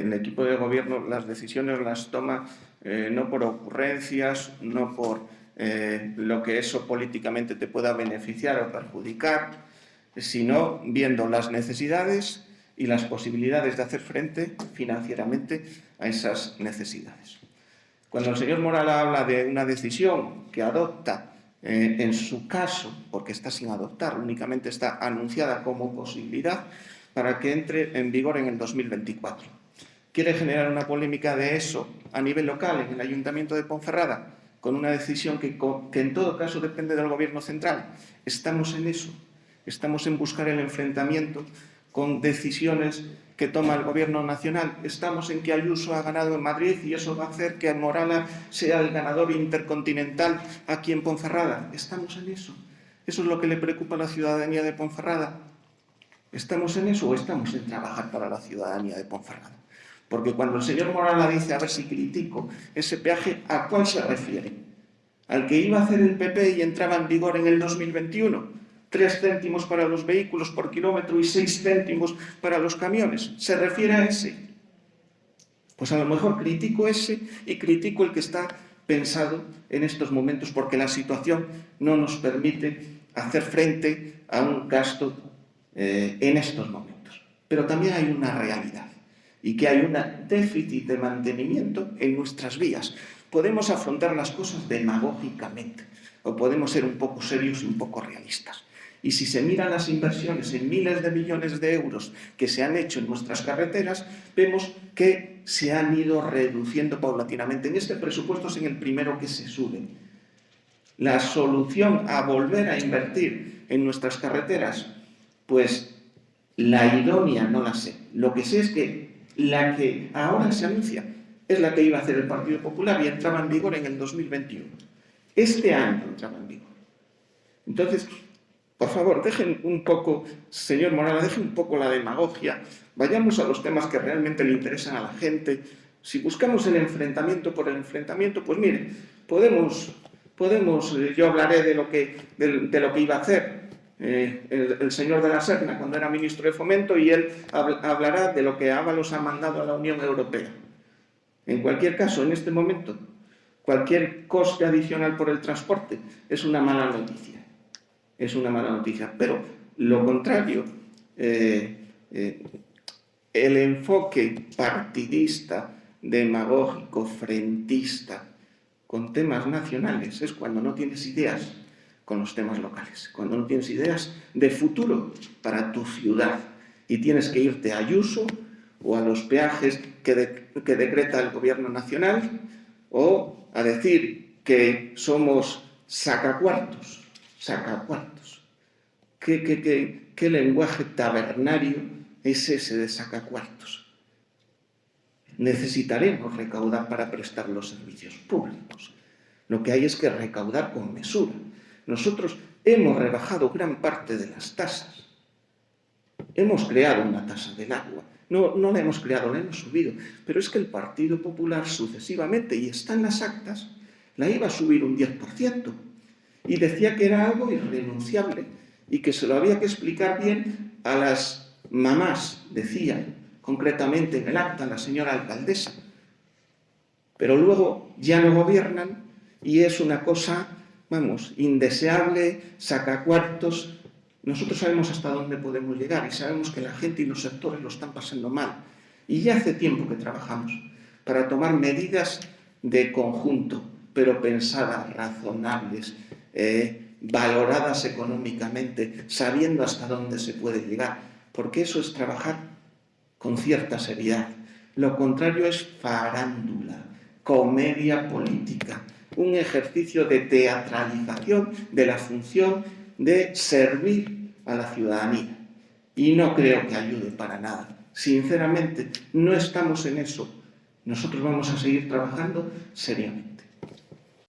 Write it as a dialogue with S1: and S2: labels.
S1: el equipo de gobierno las decisiones las toma eh, no por ocurrencias, no por eh, lo que eso políticamente te pueda beneficiar o perjudicar, sino viendo las necesidades y las posibilidades de hacer frente financieramente a esas necesidades. Cuando el señor Moral habla de una decisión que adopta eh, en su caso, porque está sin adoptar, únicamente está anunciada como posibilidad para que entre en vigor en el 2024. Quiere generar una polémica de eso a nivel local, en el Ayuntamiento de Ponferrada, con una decisión que, en todo caso depende del Gobierno central. Estamos en eso, estamos en buscar el enfrentamiento con decisiones que toma el Gobierno nacional. Estamos en que Ayuso ha ganado en Madrid y eso va a hacer que Morala sea el ganador intercontinental aquí en Ponferrada. Estamos en eso. Eso es lo que le preocupa a la ciudadanía de Ponferrada. ¿Estamos en eso o estamos en trabajar para la ciudadanía de Ponferrada? Porque cuando el señor Morala dice, a ver si critico ese peaje, ¿a cuál se refiere? ¿Al que iba a hacer el PP y entraba en vigor en el 2021? 3 céntimos para los vehículos por kilómetro y 6 céntimos para los camiones. ¿Se refiere a ese? Pues a lo mejor critico ese y critico el que está pensado en estos momentos porque la situación no nos permite hacer frente a un gasto eh, en estos momentos. Pero también hay una realidad y que hay un déficit de mantenimiento en nuestras vías. Podemos afrontar las cosas demagógicamente o podemos ser un poco serios y un poco realistas. Y si se miran las inversiones en miles de millones de euros que se han hecho en nuestras carreteras, vemos que se han ido reduciendo paulatinamente. En este presupuesto es en el primero que se sube. La solución a volver a invertir en nuestras carreteras, pues la idónea no la sé. Lo que sé es que la que ahora se anuncia es la que iba a hacer el Partido Popular y entraba en vigor en el 2021. Este año entraba en vigor. Entonces, por favor, dejen un poco, señor Morales, dejen un poco la demagogia, vayamos a los temas que realmente le interesan a la gente. Si buscamos el enfrentamiento por el enfrentamiento, pues mire, podemos, podemos eh, yo hablaré de lo que, de, lo que iba a hacer eh, el, señor de la Serna cuando era ministro de Fomento y él hablará de lo que Ábalos ha mandado a la Unión Europea. En cualquier caso, en este momento, cualquier coste adicional por el transporte es una mala noticia es una mala noticia. Pero lo contrario, eh, eh, el enfoque partidista, demagógico, frentista, con temas nacionales, es cuando no tienes ideas con los temas locales, cuando no tienes ideas de futuro para tu ciudad y tienes que irte a Ayuso o a los peajes que, decreta el gobierno nacional o a decir que somos sacacuartos sacacuartos. ¿Qué, qué, qué, qué lenguaje tabernario es ese de sacacuartos? Necesitaremos recaudar para prestar los servicios públicos. Lo que hay es que recaudar con mesura. Nosotros hemos rebajado gran parte de las tasas. Hemos creado una tasa del agua. No, no la hemos creado, la hemos subido. Pero es que el Partido Popular sucesivamente, y está en las actas, la iba a subir un 10% y decía que era algo irrenunciable y que se lo había que explicar bien a las mamás, decía concretamente en el acta la señora alcaldesa. Pero luego ya no gobiernan y es una cosa, vamos, indeseable, saca cuartos. Nosotros sabemos hasta dónde podemos llegar y sabemos que la gente y los sectores lo están pasando mal. Y ya hace tiempo que trabajamos para tomar medidas de conjunto, pero pensadas, razonables, eh, valoradas económicamente, sabiendo hasta dónde se puede llegar, porque eso es trabajar con cierta seriedad. Lo contrario es farándula, comedia política, un ejercicio de teatralización de la función de servir a la ciudadanía. Y no creo que ayude para nada. Sinceramente, no estamos en eso. Nosotros vamos a seguir trabajando seriamente.